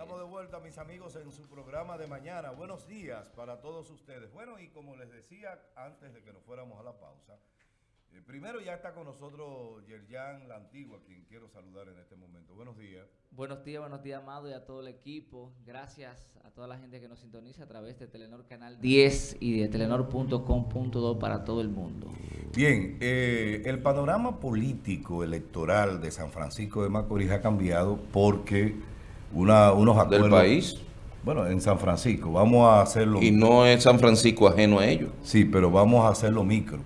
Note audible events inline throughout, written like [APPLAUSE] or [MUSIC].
Estamos de vuelta, mis amigos, en su programa de mañana. Buenos días para todos ustedes. Bueno, y como les decía antes de que nos fuéramos a la pausa, eh, primero ya está con nosotros Yerjan La Antigua, quien quiero saludar en este momento. Buenos días. Buenos días, buenos días, Amado, y a todo el equipo. Gracias a toda la gente que nos sintoniza a través de Telenor Canal 10 y de telenor.com.do para todo el mundo. Bien, eh, el panorama político electoral de San Francisco de Macorís ha cambiado porque una, unos acuerdos... ¿Del país? Bueno, en San Francisco. Vamos a hacerlo... Y no es San Francisco ajeno a ellos. Sí, pero vamos a hacerlo micro.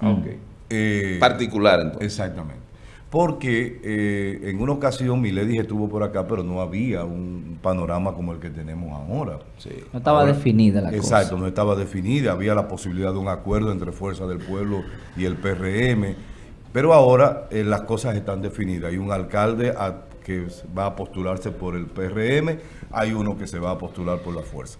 Ah, ok. Eh, Particular, entonces. Exactamente. Porque eh, en una ocasión Milady estuvo por acá, pero no había un panorama como el que tenemos ahora. Sí. No estaba Ahora- definida la Exacto, cosa. no estaba definida. Había la posibilidad de un acuerdo entre Fuerza del Pueblo y el PRM. Pero ahora eh, las cosas están definidas. Hay un alcalde a- que va a postularse por el PRM, hay uno que se va a postular por la Fuerza.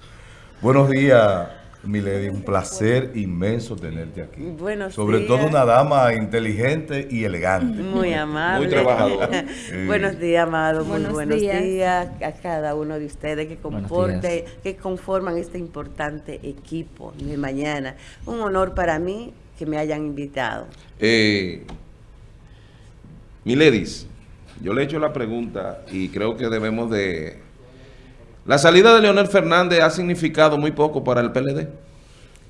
Buenos días, Milady. Un placer inmenso tenerte aquí. Buenos Sobre días. todo una dama inteligente y elegante. Muy amable. Muy trabajadora. [LAUGHS] Buenos días, amado. Muy Buenos buenos días. días. a cada uno de ustedes que Buenos comporte, que conforman este importante equipo de mañana. Un honor para mí que me hayan invitado. Eh, Miledis, yo le he hecho la pregunta y creo que debemos de... La salida de Leonel Fernández ha significado muy poco para el PLD.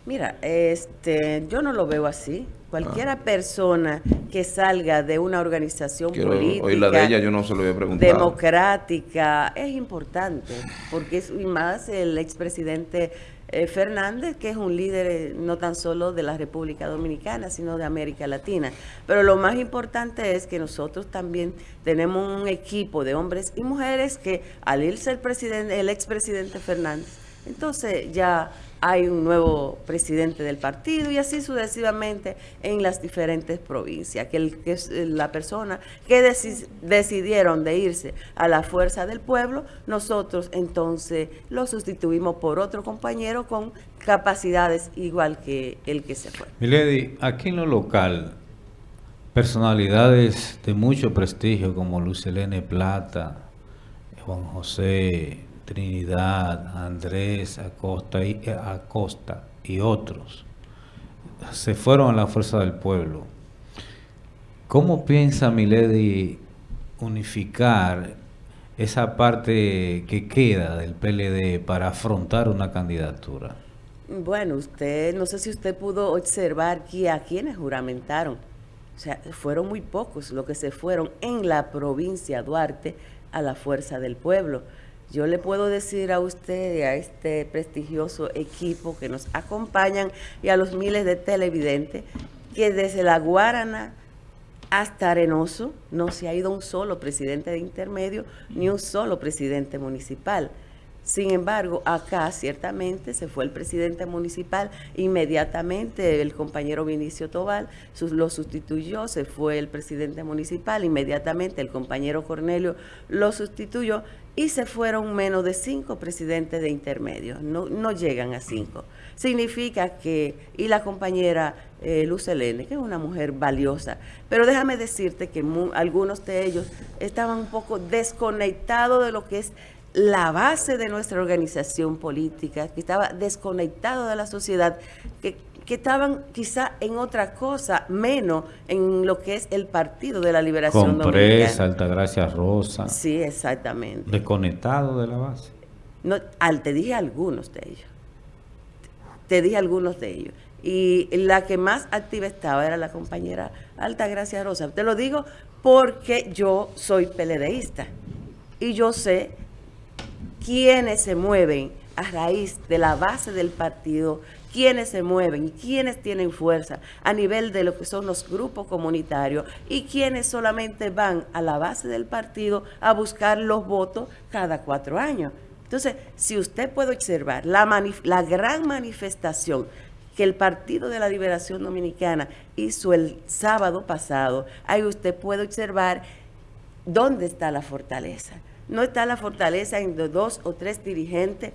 Mira, este, yo no lo veo así. Cualquiera persona que salga de una organización Ah. Quiero política oír la de ella, yo no se lo había preguntado. democrática es importante porque es y más el expresidente eh, Fernández que es un líder eh, no tan solo de la República Dominicana sino de América Latina pero lo más importante es que nosotros también tenemos un equipo de hombres y mujeres que al irse el presidente el expresidente Fernández entonces ya hay un nuevo presidente del partido y así sucesivamente en las diferentes provincias, que, eh, la persona que deci- decidieron de irse a la fuerza del pueblo, nosotros entonces lo sustituimos por otro compañero con capacidades igual que el que se fue. Milady, aquí en lo local, personalidades de mucho prestigio como Lucelene Plata, Juan José, Trinidad, Andrés Acosta y, eh, Acosta y otros se fueron a la fuerza del pueblo. ¿Cómo piensa Milady unificar esa parte que queda del PLD para afrontar una candidatura? Bueno, usted, no sé si usted pudo observar que a quienes juramentaron. O sea, fueron muy pocos los que se fueron en la provincia Duarte a la fuerza del pueblo. Yo le puedo decir a usted y a este prestigioso equipo que nos acompañan y a los miles de televidentes que desde la Guarana hasta Arenoso no se ha ido un solo presidente de intermedio ni un solo presidente municipal. Sin embargo, acá ciertamente se fue el presidente municipal, inmediatamente el compañero Vinicio Tobal lo sustituyó, se fue el presidente municipal, inmediatamente el compañero Cornelio lo sustituyó y se fueron menos de cinco presidentes de intermedio, no, no llegan a cinco. Significa que, y la compañera eh, Luz Helene, que es una mujer valiosa, pero déjame decirte que algunos de ellos estaban un poco desconectados de lo que es la base de nuestra organización política, que estaba desconectado de la sociedad, que, que estaban quizá en otra cosa, menos en lo que es el Partido de la Liberación Compresa, Dominicana. Altagracia Rosa, Sí, exactamente. desconectado de la base. No, al, te dije algunos de ellos. Te dije algunos de ellos. Y la que más activa estaba era la compañera Altagracia Rosa. Te lo digo porque yo soy peledeísta. Y yo sé quiénes se mueven a raíz de la base del partido, quiénes se mueven y quiénes tienen fuerza a nivel de lo que son los grupos comunitarios y quienes solamente van a la base del partido a buscar los votos cada cuatro años. Entonces, si usted puede observar la, la gran manifestación que el Partido de la Liberación Dominicana hizo el sábado pasado, ahí usted puede observar dónde está la fortaleza. No está la fortaleza en dos o tres dirigentes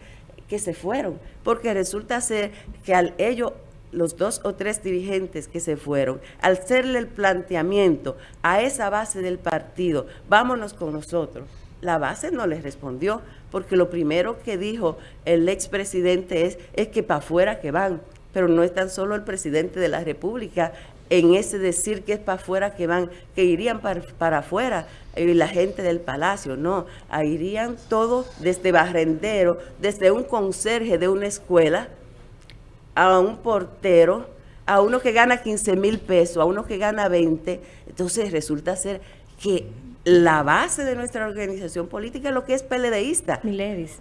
que se fueron, porque resulta ser que al ellos, los dos o tres dirigentes que se fueron, al hacerle el planteamiento a esa base del partido, vámonos con nosotros, la base no les respondió, porque lo primero que dijo el expresidente es, es que para afuera que van, pero no es tan solo el presidente de la República en ese decir que es para afuera que van, que irían para, para afuera eh, la gente del palacio, no, ahí irían todos desde barrendero, desde un conserje de una escuela, a un portero, a uno que gana 15 mil pesos, a uno que gana 20, entonces resulta ser que la base de nuestra organización política es lo que es PLDista. Miledis.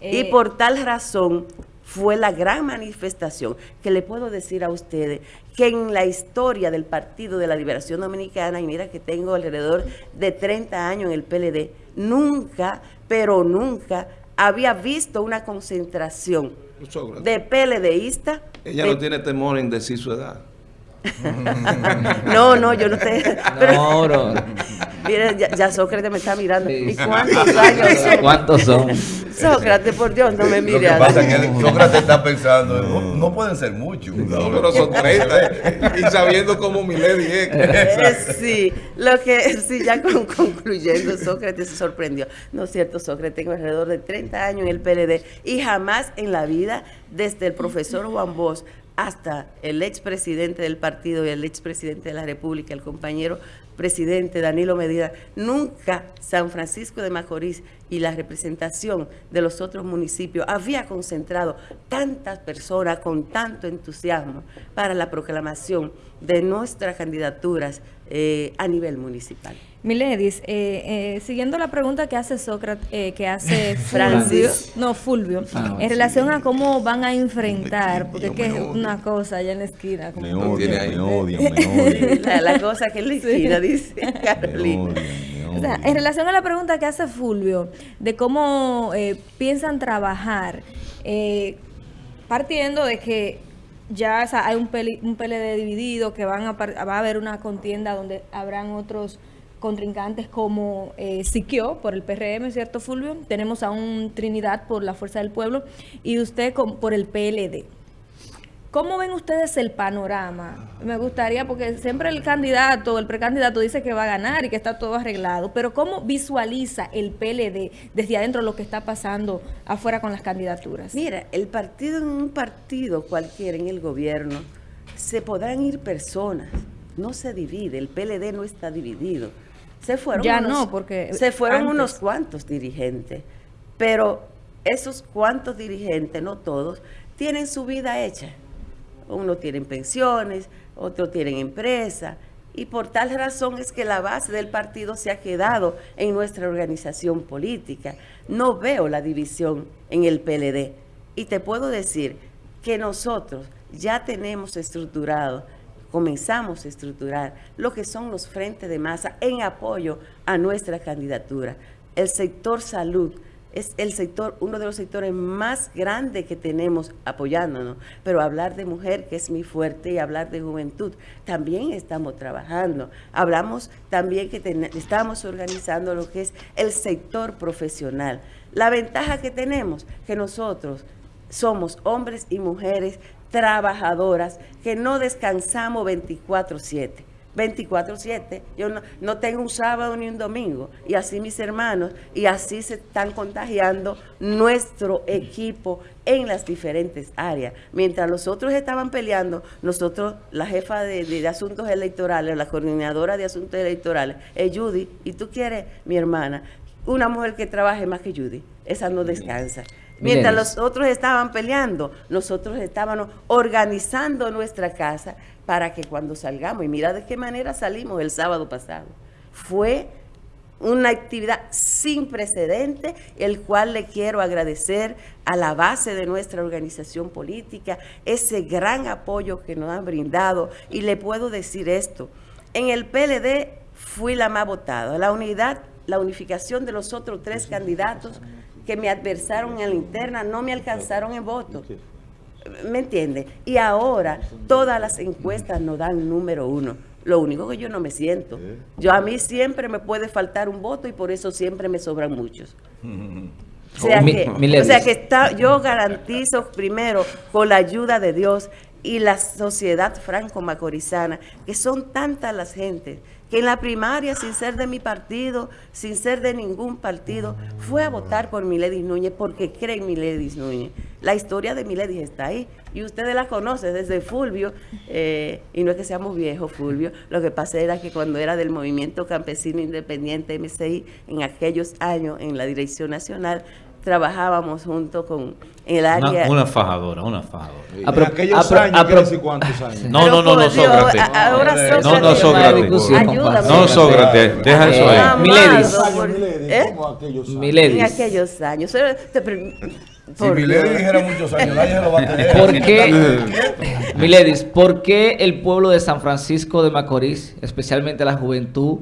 y Eh, por tal razón fue la gran manifestación que le puedo decir a ustedes que en la historia del Partido de la Liberación Dominicana, y mira que tengo alrededor de 30 años en el PLD, nunca, pero nunca había visto una concentración de PLDistas. Ella de- no tiene temor en decir su edad. [LAUGHS] No, no, yo no te... pero- No. Mira, ya, ya Sócrates me está mirando. Sí. ¿Y cuántos años son? [LAUGHS] ¿Cuántos son? Sócrates, por Dios, no me Lo mire que así. pasa es que Sócrates está pensando, no, no pueden ser muchos. No, pero son 30. y sabiendo cómo Milady es. [LAUGHS] Eh, sí, lo que sí, ya con- concluyendo, Sócrates se sorprendió. No es cierto, Sócrates, tengo alrededor de 30 años en el PLD y jamás en la vida, desde el profesor Juan Bosch hasta el expresidente del partido y el expresidente de la República, el compañero presidente Danilo Medina, nunca San Francisco de Macorís y la representación de los otros municipios había concentrado tantas personas con tanto entusiasmo para la proclamación de nuestras candidaturas eh, a nivel municipal. Miledis, eh, eh, siguiendo la pregunta que hace Sócrates, eh, que hace [LAUGHS] no Fulvio, Ah, en sí. relación a cómo van a enfrentar, porque es que es una cosa allá en la esquina. como- Me odian, me odian, me odian. [LAUGHS] La, la cosa que le esquina, dice [LAUGHS] Me Carolina. odian, me O sea, en odian. relación a la pregunta que hace Fulvio, de cómo eh, piensan trabajar, eh, partiendo de que ya hay un, peli- un PLD dividido, que van a, va a haber una contienda donde habrán otros contrincantes como eh, Siquio por el PRM, ¿cierto Fulvio? Tenemos a un Trinidad por la Fuerza del Pueblo y usted con- por el PLD. ¿Cómo ven ustedes el panorama? Me gustaría, porque siempre el candidato, el precandidato dice que va a ganar y que está todo arreglado, pero ¿cómo visualiza el PLD desde adentro lo que está pasando afuera con las candidaturas? Mira, el partido en un partido cualquiera en el gobierno se podrán ir personas, no se divide, el PLD no está dividido. Se fueron Ya unos- no, porque se fueron antes. unos cuantos dirigentes, pero esos cuantos dirigentes, no todos, tienen su vida hecha. Uno tienen pensiones, otros tienen empresa, y por tal razón es que la base del partido se ha quedado en nuestra organización política. No veo la división en el PLD. Y te puedo decir que nosotros ya tenemos estructurado, comenzamos a estructurar lo que son los frentes de masa en apoyo a nuestra candidatura. El sector salud es el sector, uno de los sectores más grandes que tenemos apoyándonos. Pero hablar de mujer, que es mi fuerte, y hablar de juventud, también estamos trabajando. Hablamos también que estamos organizando lo que es el sector profesional. La ventaja que tenemos, que nosotros somos hombres y mujeres trabajadoras que no descansamos 24/7. 24/7. Yo no, no tengo un sábado ni un domingo. Y así mis hermanos, y así se están contagiando nuestro equipo en las diferentes áreas. Mientras los otros estaban peleando, nosotros, la jefa de, de- de asuntos electorales, la coordinadora de asuntos electorales, es Judy, y tú quieres, mi hermana, una mujer que trabaje más que Judy. Esa no descansa. Mientras los otros estaban peleando, nosotros estábamos organizando nuestra casa para que cuando salgamos, y mira de qué manera salimos el sábado pasado, fue una actividad sin precedente, el cual le quiero agradecer a la base de nuestra organización política, ese gran apoyo que nos han brindado. Y le puedo decir esto, en el PLD fui la más votada, la unidad, la unificación de los otros tres candidatos que me adversaron en la interna no me alcanzaron en voto. ¿Me entiende? Y ahora todas las encuestas nos dan número uno. Lo único que yo no me siento. Yo a mí siempre me puede faltar un voto y por eso siempre me sobran muchos. [LAUGHS] O sea que, o sea que está, yo garantizo primero con la ayuda de Dios y la sociedad franco-macorizana, que son tantas las gentes que en la primaria, sin ser de mi partido, sin ser de ningún partido, fue a votar por Miledis Núñez porque cree en Miledis Núñez. La historia de Miledis está ahí y ustedes la conocen desde Fulvio, eh, y no es que seamos viejos, Fulvio, lo que pasa era que cuando era del Movimiento Campesino Independiente MCI, en aquellos años en la Dirección Nacional, trabajábamos junto con el área... Una, una fajadora, una fajadora. Sí. A pro- En aquellos a pro- años, a pro- quiere decir cuántos años. No, no, no, no, Sócrates. a- Ahora Sócrates. No, no, Sócrates. Ayúdame. No, Sócrates, deja eso Eh, ahí. Miledis. ¿eh? como aquellos años. Miledis. En aquellos años. Si Milady dijera muchos años, nadie se lo va a tener. ¿Por qué, Miledis, por qué el pueblo de San Francisco de Macorís, especialmente la juventud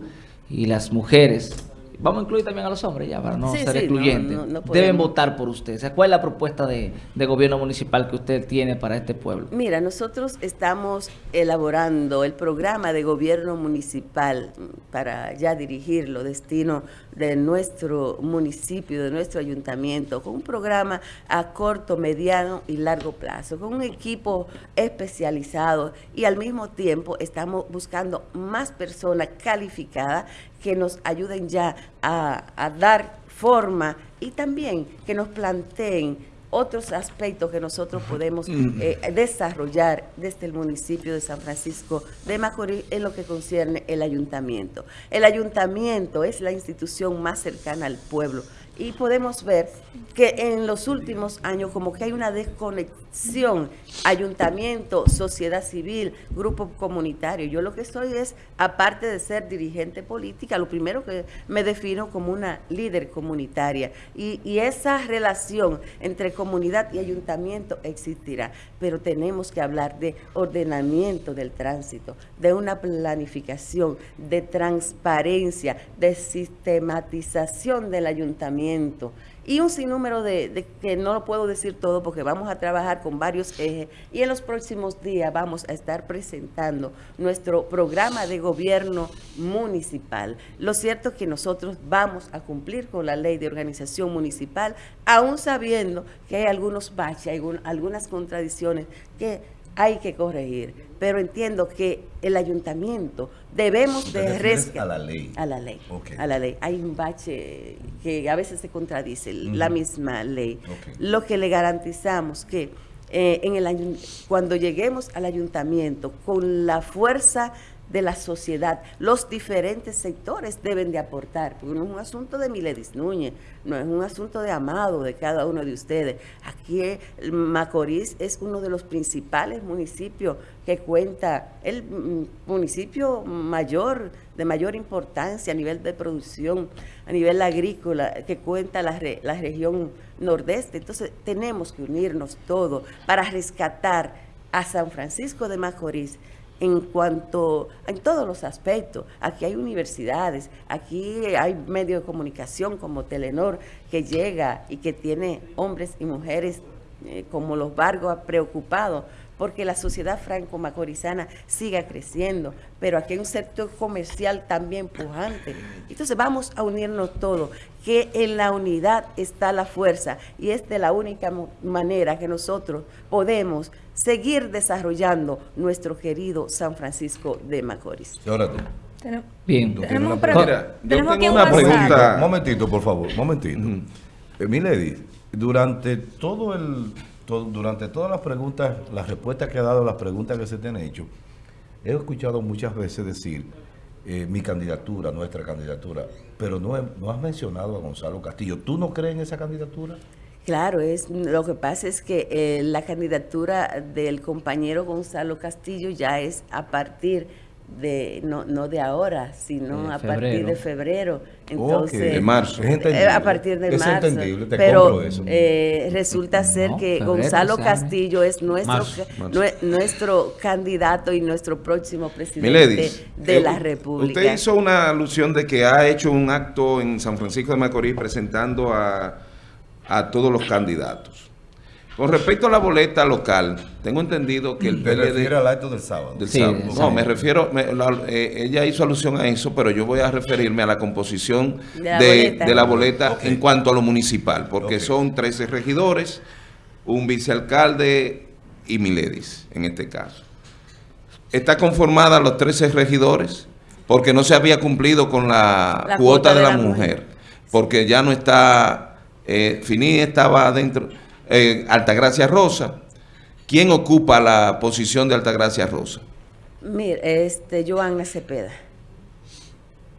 y las mujeres, vamos a incluir también a los hombres ya para no Sí, ser sí, excluyentes, no, no, no deben votar por usted? O sea, ¿Cuál es la propuesta de, de gobierno municipal que usted tiene para este pueblo? Mira, nosotros estamos elaborando el programa de gobierno municipal para ya dirigirlo, destino de nuestro municipio, de nuestro ayuntamiento, con un programa a corto, mediano y largo plazo, con un equipo especializado y al mismo tiempo estamos buscando más personas calificadas que nos ayuden ya a, a dar forma y también que nos planteen otros aspectos que nosotros podemos eh, desarrollar desde el municipio de San Francisco de Macorís en lo que concierne el ayuntamiento. El ayuntamiento es la institución más cercana al pueblo y podemos ver que en los últimos años como que hay una desconexión. Ayuntamiento, sociedad civil, grupo comunitario. Yo lo que soy es, aparte de ser dirigente política, lo primero que me defino como una líder comunitaria. Y, y esa relación entre comunidad y ayuntamiento existirá, pero tenemos que hablar de ordenamiento del tránsito, de una planificación, de transparencia, de sistematización del ayuntamiento y un sinnúmero de, de que no lo puedo decir todo porque vamos a trabajar con varios ejes y en los próximos días vamos a estar presentando nuestro programa de gobierno municipal. Lo cierto es que nosotros vamos a cumplir con la ley de organización municipal, aún sabiendo que hay algunos baches, algunas contradicciones que hay que corregir, pero entiendo que el ayuntamiento debemos de rescatar a la ley. a la ley. A la ley. Hay un bache que a veces se contradice, la misma ley. Lo que le garantizamos que eh, en el ayun- cuando lleguemos al ayuntamiento con la fuerza de la sociedad, los diferentes sectores deben de aportar, porque no es un asunto de Miledis Núñez, no es un asunto de Amado, de cada uno de ustedes. Aquí eh, Macorís es uno de los principales municipios que cuenta, el mm, municipio mayor, de mayor importancia a nivel de producción, a nivel agrícola, que cuenta la, la región nordeste. Entonces tenemos que unirnos todos para rescatar a San Francisco de Macorís en cuanto, en todos los aspectos. Aquí hay universidades, aquí hay medios de comunicación como Telenor que llega y que tiene hombres y mujeres eh, como los Vargas preocupados porque la sociedad franco-macorizana siga creciendo, pero aquí hay un sector comercial también pujante. Entonces vamos a unirnos todos, que en la unidad está la fuerza y es de la única manera que nosotros podemos seguir desarrollando nuestro querido San Francisco de Macorís. Y ahora tú. Tenemos- Bien. Tú Tenemos una pregunta. Mira, yo Tenemos aquí tengo un una pregunta. Un momentito, por favor, momentito. Eh, Milady, durante todo el durante todas las preguntas, las respuestas que ha dado las preguntas que se te han hecho, he escuchado muchas veces decir eh, mi candidatura, nuestra candidatura, pero no, no has mencionado a Gonzalo Castillo. ¿Tú no crees en esa candidatura? Claro, es lo que pasa es que eh, la candidatura del compañero Gonzalo Castillo ya es a partir de no no de ahora, sino a partir de febrero. Entonces, Ok. De marzo. Es entendible. Eh, a partir de Es marzo. entendible, te pero compro eso. eh, resulta ser No, que febrero Gonzalo. Castillo es nuestro Marzo, marzo. nuestro candidato y nuestro próximo presidente Miledis, de eh, la República. Usted hizo una alusión de que ha hecho un acto en San Francisco de Macorís presentando a, a todos los candidatos. Con respecto a la boleta local, tengo entendido que el Te PLD... refieres al acto del sábado. Del Sí, sábado. del No, me refiero, me- la- eh, ella hizo alusión a eso, pero yo voy a referirme a la composición De de, la boleta. de la boleta Ok. en cuanto a lo municipal, porque son 13 regidores, un vicealcalde y Miledis, en este caso. Está conformada los 13 regidores porque no se había cumplido con la, La cuota, de la, mujer, porque ya no está, eh, Fini estaba adentro, eh, Altagracia Rosa. ¿Quién ocupa la posición de Altagracia Rosa? Mira, este, Joana Cepeda.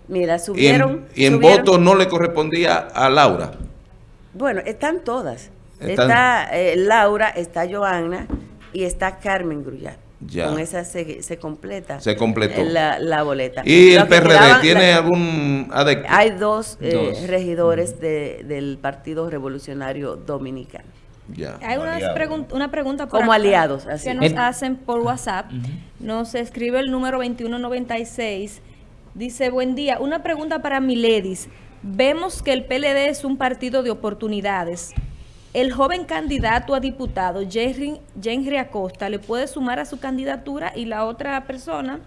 Mira, Y subieron... en, y en subieron- voto no le correspondía a Laura. Bueno, están todas. Están- Está eh, Laura, está Joana y está Carmen Grullat. Ya. Con esa se, se completa. Se completó. eh, La, la boleta. ¿Y Lo el PRD quedaban- tiene la- algún adecto? Hay dos, eh, Dos. regidores de- del Partido Revolucionario Dominicano. Ya. Hay unas pregun- una pregunta por Como acá aliados, así. que nos En- hacen por WhatsApp. Nos escribe el número 2196. Dice, buen día, una pregunta para Miledis. Vemos que el PLD es un partido de oportunidades. El joven candidato a diputado, Jerry, Henry Acosta, ¿le puede sumar a su candidatura? Y la otra persona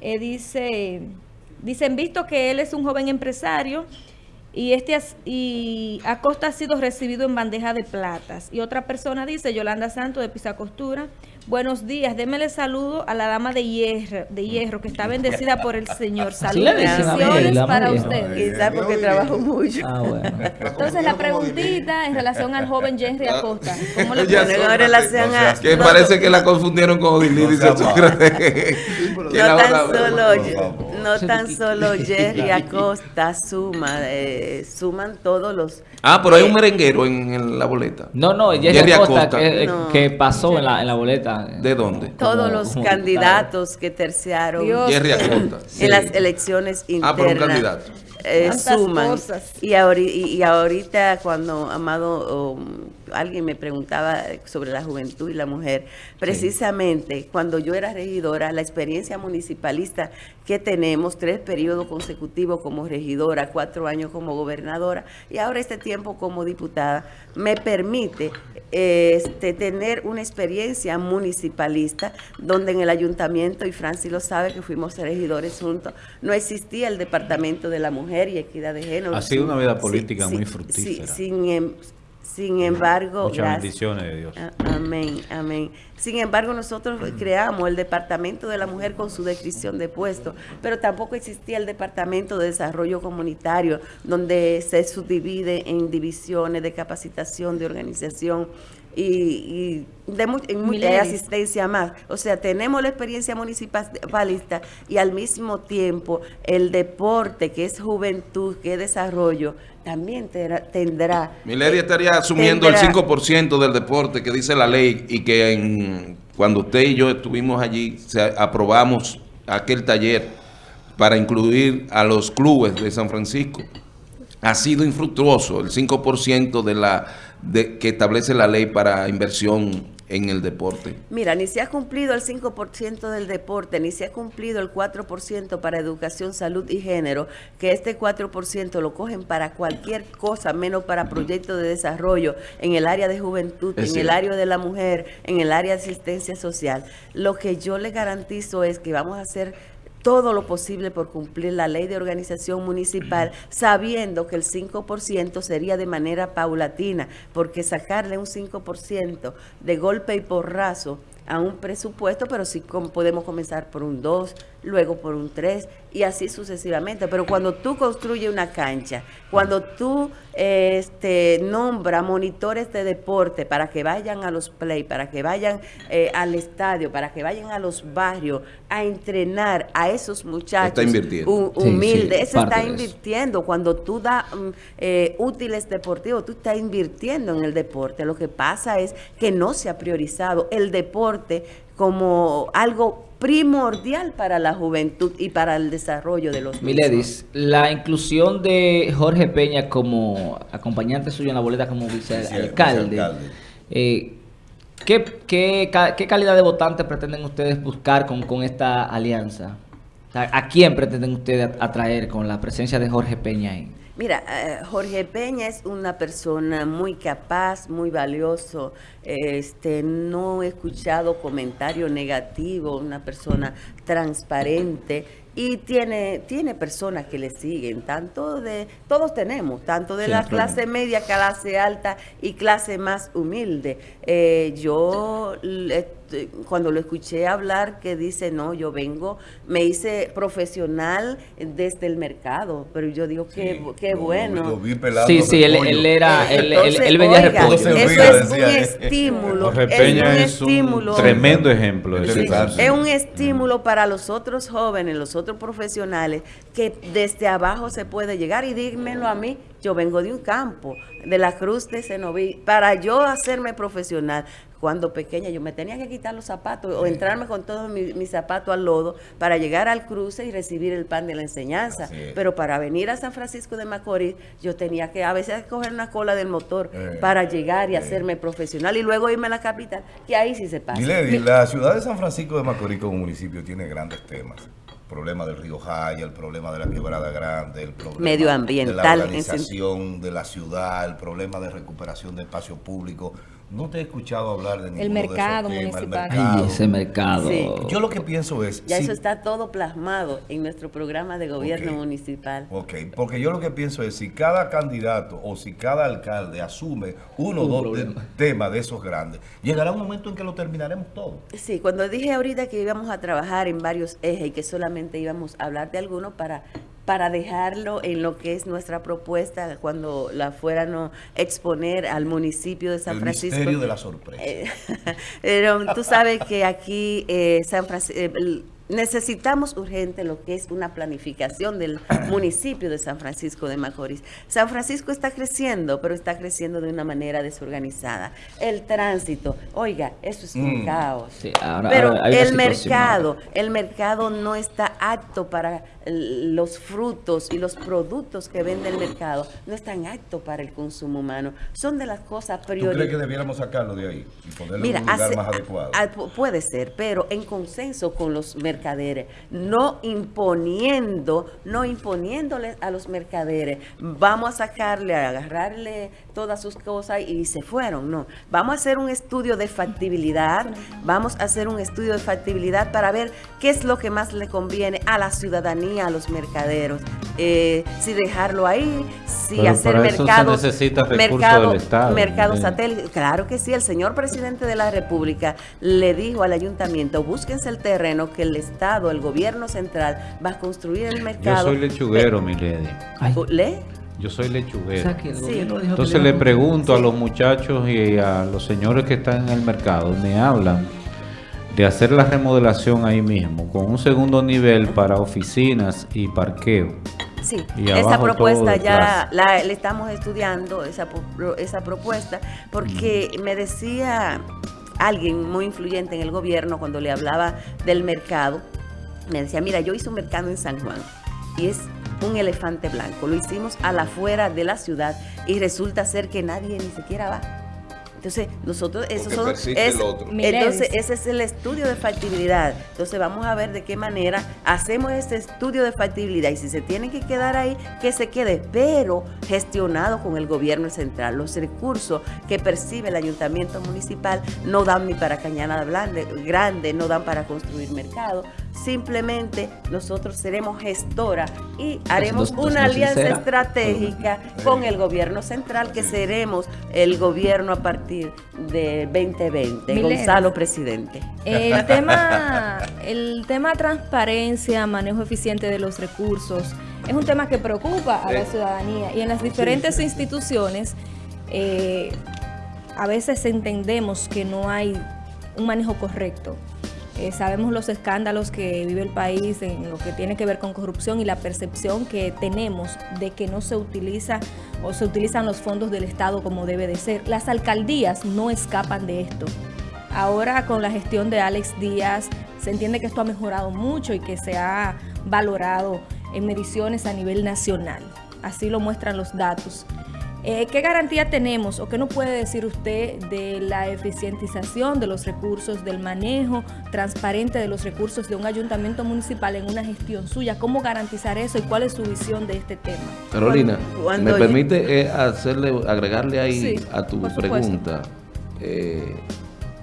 eh, dice, dicen, visto que él es un joven empresario y este y Acosta ha sido recibido en bandeja de platas. Y otra persona dice, Yolanda Santos de Pisacostura, buenos días, démele saludo a la dama de hierro, de hierro que está bendecida por el Señor. [LAUGHS] Dama para ustedes. Quizás porque trabajo mucho. Ah, bueno. [LAUGHS] Entonces la preguntita en relación al joven Henry Acosta, [LAUGHS] ¿cómo le Bueno, en relación no a... Que no, parece que la confundieron con Odilí, No tan solo, no tan solo Jerry Acosta suma, eh, suman todos los... Ah, pero hay un eh, merenguero en, en la boleta. No, no, Jerry, Jerry Acosta, Acosta. que, No. que pasó en la, en la boleta. ¿De dónde? todos los candidatos que terciaron Dios. Jerry Acosta. en las elecciones internas Ah, por un candidato. eh, suman. cosas. Y, ahori- y- y ahorita cuando Amado, um, alguien me preguntaba sobre la juventud y la mujer, precisamente cuando yo era regidora, la experiencia municipalista que tenemos, tres periodos consecutivos como regidora, cuatro años como gobernadora y ahora este tiempo como diputada, me permite este, tener una experiencia municipalista donde en el ayuntamiento, y Francis lo sabe que fuimos regidores juntos, no existía el Departamento de la Mujer y Equidad de Género. Ha sido una vida política Sí, muy sí, fructífera. sí, sin, em- sin embargo, Muchas gracias. bendiciones de Dios. Amén, amén. Sin embargo, nosotros creamos el Departamento de la Mujer con su descripción de puesto, pero tampoco existía el Departamento de Desarrollo Comunitario, donde se subdivide en divisiones de capacitación, de organización y, y de, mu- de asistencia más. O sea, tenemos la experiencia municipalista y al mismo tiempo el deporte, que es juventud, que es desarrollo, también tendrá... tendrá Milady estaría asumiendo el tendrá- 5% del deporte que dice la ley y que en- cuando usted y yo estuvimos allí se aprobamos aquel taller para incluir a los clubes de San Francisco. Ha sido infructuoso el 5% de la de, que establece la ley para inversión en el deporte. Mira, ni se ha cumplido el 5% del deporte, ni se ha cumplido el 4% para educación, salud y género, que este 4% lo cogen para cualquier cosa, menos para proyectos de desarrollo en el área de juventud, Es en el área de la mujer, en el área de asistencia social. Lo que yo le garantizo es que vamos a hacer todo lo posible por cumplir la ley de organización municipal, sabiendo que el 5% sería de manera paulatina, porque sacarle un 5% de golpe y porrazo a un presupuesto, pero sí podemos comenzar por un 2, luego por un 3 y así sucesivamente. Pero cuando tú construyes una cancha, cuando tú eh, este, nombra monitores de deporte para que vayan a los play, para que vayan eh, al estadio, para que vayan a los barrios a entrenar a esos muchachos Está invirtiendo. hu- Sí, sí, humildes, eso parte está eso. invirtiendo. Cuando tú das mm, eh, útiles deportivos, tú estás invirtiendo en el deporte. Lo que pasa es que no se ha priorizado el deporte como algo primordial para la juventud y para el desarrollo de los mismos. Miledis, la inclusión de Jorge Peña como acompañante suyo en la boleta como vicealcalde, vicealcalde. eh, ¿qué, qué, qué calidad de votante pretenden ustedes buscar con, con esta alianza? ¿A quién pretenden ustedes atraer con la presencia de Jorge Peña ahí? Mira, eh, Jorge Peña es una persona muy capaz, muy valioso. Este, no he escuchado comentario negativo, una persona transparente y tiene, tiene personas que le siguen, tanto de, todos tenemos, tanto de la clase media, clase alta y clase más humilde. Eh, yo cuando lo escuché hablar que dice, no, yo vengo, me hice profesional desde el mercado, pero yo digo, qué, Sí, qué lo- bueno. Lo vi pelando Sí, sí, él, él era, [LAUGHS] él, él, Entonces, él vendía oiga, repollo. Eso es un decía él. estímulo. Es un es un estímulo. tremendo ejemplo de Sí. Es un estímulo para los otros jóvenes, los otros profesionales, que desde abajo se puede llegar. Y dímelo a mí, yo vengo de un campo, de la Cruz de Cenoví. Para yo hacerme profesional, cuando pequeña yo me tenía que quitar los zapatos o entrarme con todos mis, mis zapatos al lodo para llegar al cruce y recibir el pan de la enseñanza. Pero para venir a San Francisco de Macorís, yo tenía que a veces coger una cola del motor Eh, para llegar y eh. hacerme profesional y luego irme a la capital, que ahí sí se pasa. Milady, la ciudad de San Francisco de Macorís como municipio tiene grandes temas. El problema del río Jaya, el problema de la quebrada grande, el problema Medioambiental, de la en organización de la ciudad, el problema de recuperación de espacio público. No te he escuchado hablar de ninguno mercado de esos temas, municipal. El mercado. Ay, ese mercado. Sí. Yo lo que pienso es... Ya si- eso está todo plasmado en nuestro programa de gobierno Ok. municipal. Ok, porque yo lo que pienso es si cada candidato o si cada alcalde asume uno o Un dos de- temas de esos grandes, llegará un momento en que lo terminaremos todo. Sí, cuando dije ahorita que íbamos a trabajar en varios ejes y que solamente íbamos a hablar de algunos para, para dejarlo en lo que es nuestra propuesta cuando la fueran a exponer al municipio de San el Francisco. misterio de la sorpresa. Eh, [LAUGHS] Pero tú sabes que aquí eh, San Francisco necesitamos urgente lo que es una planificación del [CLEARS THROAT] municipio de San Francisco de Macorís. San Francisco está creciendo, pero está creciendo de una manera desorganizada. El tránsito, oiga, eso es un Mm. caos. Sí, ahora- pero ahora el mercado, el mercado no está apto para los frutos y los productos que vende el mercado, no están aptos para el consumo humano. Son de las cosas ¿Tú crees prioritarias. que debiéramos sacarlo de ahí y ponerlo Mira, en un lugar hace- más adecuado? a- a- pu- puede ser, pero en consenso con los mercaderes, no imponiendo, no imponiéndoles a los mercaderes, vamos a sacarle, a agarrarle todas sus cosas y se fueron, no. Vamos a hacer un estudio de factibilidad, vamos a hacer un estudio de factibilidad para ver qué es lo que más le conviene a la ciudadanía, a los mercaderos, Eh, si dejarlo ahí, si Pero hacer para eso se mercados, necesita recursos mercado, del Estado, mercados ¿sí? satélites. Claro que sí, el señor presidente de la República le dijo al ayuntamiento, búsquense el terreno que el Estado, el gobierno central, va a construir el Yo mercado. soy lechuguero, mi lady. ¿Le? Yo soy o lechuguero. sea que el Sí. gobierno dijo que Entonces le pregunto a los muchachos y a los señores que están en el mercado, me hablan de hacer la remodelación ahí mismo, con un segundo nivel para oficinas y parqueo. Sí, esa propuesta ya la, estamos estudiando, esa, esa propuesta, porque me decía alguien muy influyente en el gobierno cuando le hablaba del mercado, me decía, mira, yo hice un mercado en San Juan y es un elefante blanco, lo hicimos a la afuera de la ciudad y resulta ser que nadie ni siquiera va. Entonces, nosotros, eso son, es- el otro. entonces, ese es el estudio de factibilidad. Entonces vamos a ver de qué manera hacemos ese estudio de factibilidad y si se tiene que quedar ahí, que se quede, pero gestionado con el gobierno central. Los recursos que percibe el ayuntamiento municipal no dan ni para Cañada Blande- Grande, no dan para construir mercado. Simplemente nosotros seremos gestora y haremos una alianza sincera. estratégica con el gobierno central, que seremos el gobierno a partir de 2020. Milen. Gonzalo, presidente. El [LAUGHS] tema, el tema transparencia, manejo eficiente de los recursos, es un tema que preocupa a la ciudadanía y en las diferentes instituciones eh, a veces entendemos que no hay un manejo correcto. Eh, sabemos los escándalos que vive el país en lo que tiene que ver con corrupción y la percepción que tenemos de que no se utiliza o se utilizan los fondos del Estado como debe de ser. Las alcaldías no escapan de esto. Ahora con la gestión de Alex Díaz se entiende que esto ha mejorado mucho y que se ha valorado en mediciones a nivel nacional. Así lo muestran los datos. Eh, ¿Qué garantía tenemos o qué nos puede decir usted de la eficientización de los recursos, del manejo transparente de los recursos de un ayuntamiento municipal en una gestión suya? ¿Cómo garantizar eso y cuál es su visión de este tema? Carolina, Cuando- ¿me permite eh, hacerle, agregarle ahí Sí, a tu pregunta? Eh,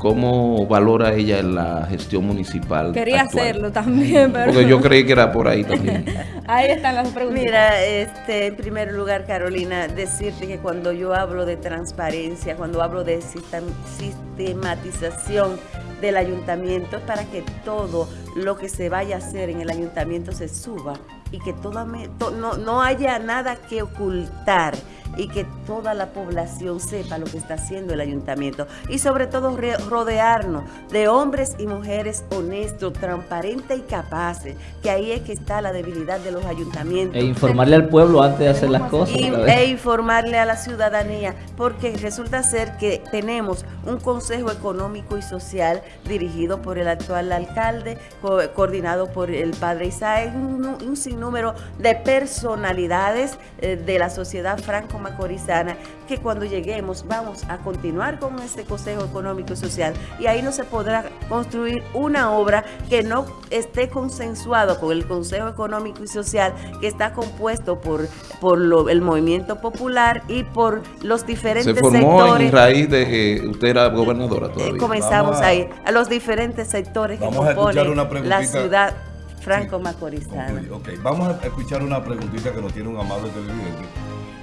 ¿cómo valora ella la gestión municipal? Quería actual? hacerlo también, pero... Porque yo creí que era por ahí también. [LAUGHS] Ahí están las preguntas. Mira, este, en primer lugar, Carolina, decirte que cuando yo hablo de transparencia, cuando hablo de sistem- sistematización del ayuntamiento, es para que todo lo que se vaya a hacer en el ayuntamiento se suba y que toda me- to- no, no haya nada que ocultar y que toda la población sepa lo que está haciendo el ayuntamiento y sobre todo rodearnos de hombres y mujeres honestos, transparentes y capaces, que ahí es que está la debilidad de los ayuntamientos. E informarle al pueblo antes de hacer las cosas. Y- e informarle a la ciudadanía, porque resulta ser que tenemos un Consejo Económico y Social dirigido por el actual alcalde, co- coordinado por el padre Isaac, un, un sinnúmero de personalidades eh, de la sociedad franco-macorizana, que cuando lleguemos vamos a continuar con este Consejo Económico y Social y ahí no se podrá construir una obra que no esté consensuado con el Consejo Económico y Social que está compuesto por, por lo- el movimiento popular y por los diferentes Se formó sectores. en raíz de que usted era gobernadora Eh, todavía. comenzamos a- ahí, a los diferentes sectores que Vamos a escuchar componen una la ciudad franco-macorizana. Ok, vamos a escuchar una preguntita que nos tiene un amable televidente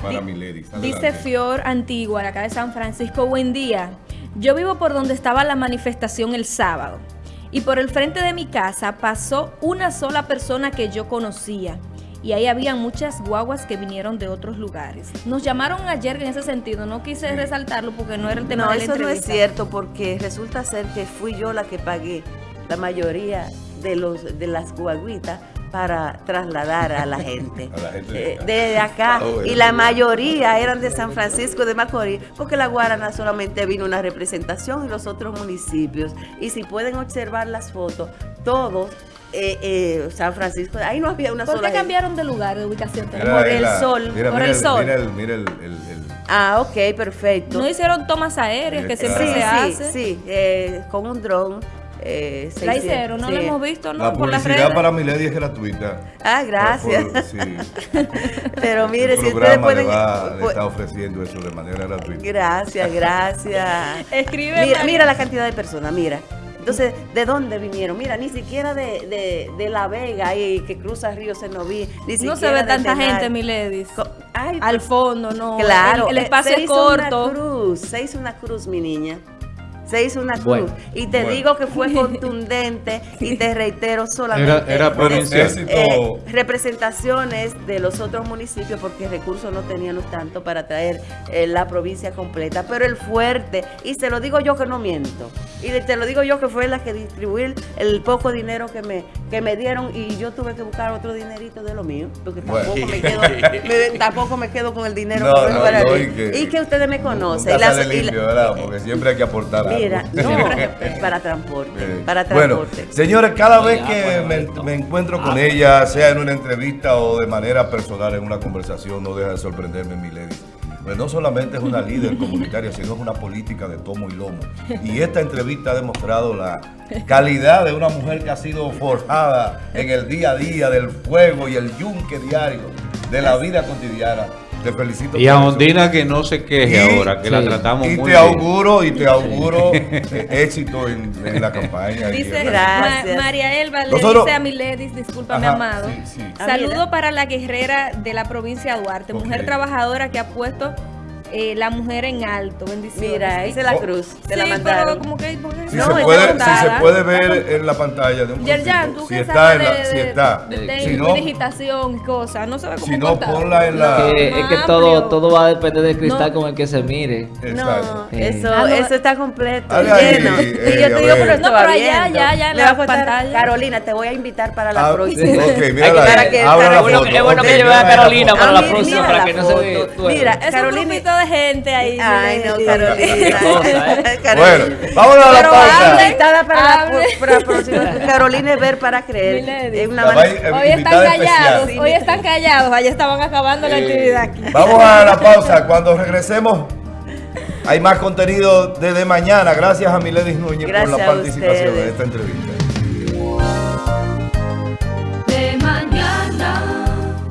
para mi lady. Dice Fior Antigua, de acá de San Francisco, buen día. Yo vivo por donde estaba la manifestación el sábado. Y por el frente de mi casa pasó una sola persona que yo conocía. Y ahí había muchas guaguas que vinieron de otros lugares. Nos llamaron ayer en ese sentido. No quise resaltarlo porque no era el tema No, de la eso no es cierto porque resulta ser que fui yo la que pagué la mayoría de los de las guaguitas para trasladar a la [LAUGHS] gente, A la gente de Eh, acá. de acá Ah, bueno. y la mayoría eran de San Francisco de Macorís porque la Guarana solamente vino una representación y los otros municipios y si pueden observar las fotos todos eh, eh, San Francisco ahí no había una ¿Por sola qué gente. cambiaron de lugar, de ubicación? Mira, por el sol, mira, por mira el sol. Mira el, mira el, el- el- ah ok perfecto No hicieron tomas aéreas que siempre sí se sí hace. sí eh, con un dron eh, se La hicieron, no sí. la hemos visto, ¿no? la por las publicidad para mi lady es gratuita. Ah, gracias. Por- sí. [LAUGHS] Pero mire, el si ustedes pueden... le, va- le pu- está ofreciendo eso de manera gratuita. Gracias, gracias. [LAUGHS] Escribe Mira, la cantidad de personas, mira. Entonces, ¿de dónde vinieron? Mira, ni siquiera de, de, de La Vega y que cruza Río Senoví. Ni No se ve tanta Tenay. gente, mi ladies. Co- Ay, Al pues, fondo, no. Claro, El, el eh, espacio se es hizo una corto. cruz, se hizo una cruz, mi niña. Se hizo una cruz. Bueno, y te bueno. digo que fue [LAUGHS] contundente y te reitero solamente. Era- era eh, representaciones de los otros municipios porque recursos no teníamos tanto para traer eh, la provincia completa, pero el fuerte, y se lo digo yo que no miento, y te lo digo yo que fue la que distribuí el, el poco dinero que me, que me dieron y yo tuve que buscar otro dinerito de lo mío, porque tampoco, Bueno. me, [LAUGHS] quedo, me- tampoco me quedo con el dinero No, que no, para no, mí. y que- y que ustedes me conocen. Y las- sale y la- limpio. Porque siempre hay que aportar [LAUGHS] no, [LAUGHS] para transporte, Eh, para Bueno, transporte. señores, cada vez que bueno, me, encuentro con ella, sea en una entrevista o de manera personal en una conversación, no deja de sorprenderme, mi lady. Pues no solamente es una líder [LAUGHS] comunitaria, sino es una política de tomo y lomo. Y esta entrevista ha demostrado la calidad de una mujer que ha sido forjada en el día a día del fuego y el yunque diario de la vida cotidiana. Te felicito. Y a. Ondina que no se queje Y- ahora, que la tratamos Y muy te bien. auguro, y te auguro [LAUGHS] eh, éxito en, en la campaña. Dice en- Gracias. Ma- María Elba le Nosotros- dice a mi ladies, discúlpame Ajá, amado. sí, sí. Saludo para la guerrera de la provincia de Duarte, mujer trabajadora que ha puesto eh, la mujer en alto. Bendiciones. Mira, esa es la Oh. cruz, te Sí, la mandaron. pero como que... Si, No, se puede, si se puede ver en la pantalla de un Yerjan, tú si que está sabes en la, de, si de- está, de, de si no, digitación y cosas, no se ve como si no ponla en la, Que- es que Más todo, todo va a depender del cristal No. con el que se mire. Exacto. No, Eh. eso, Ah, no. eso está completo, lleno. eh, y yo te digo, pero No, estaba pero allá, ya, ya en Le la va pantalla. Carolina, te voy a invitar para la Ah, próxima. ok, [LAUGHS] foto. es bueno que lleve a mira Carolina para la Ah, próxima, mira para que no se foto. ve tu Mira, Es Carolina. un grupito de gente ahí. Ay, no. Carolina. ¿eh? [LAUGHS] Carolina. Bueno, vámonos a la Pero pausa. Invitada para la, para la próxima. [LAUGHS] Carolina es ver para creer. Es una Hoy están callados, especial. hoy están callados, allá estaban acabando la actividad aquí. Vamos a la pausa. Cuando regresemos, hay más contenido desde mañana. Gracias a Miledis Núñez por la participación en esta entrevista.